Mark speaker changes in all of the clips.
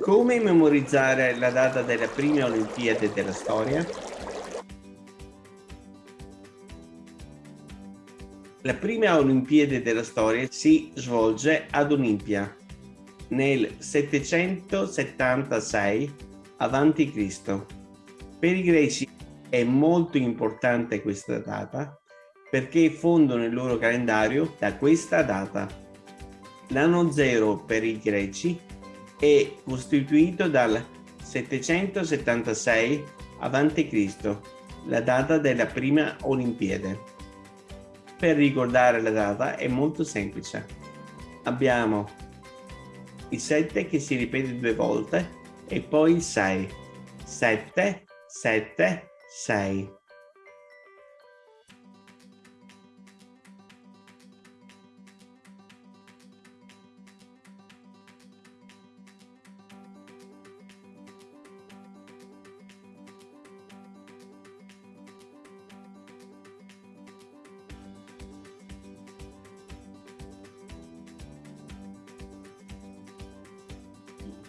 Speaker 1: Come memorizzare la data delle prime Olimpiadi della storia? La prima Olimpiade della storia si svolge ad Olimpia nel 776 a.C. Per i greci è molto importante questa data perché fondano il loro calendario da questa data. L'anno zero per i greci è costituito dal 776 a.C., la data della prima Olimpiade. Per ricordare la data è molto semplice. Abbiamo il 7 che si ripete due volte e poi il 6. 7, 7, 6.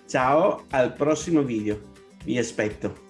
Speaker 1: Ciao, al prossimo video. Vi aspetto.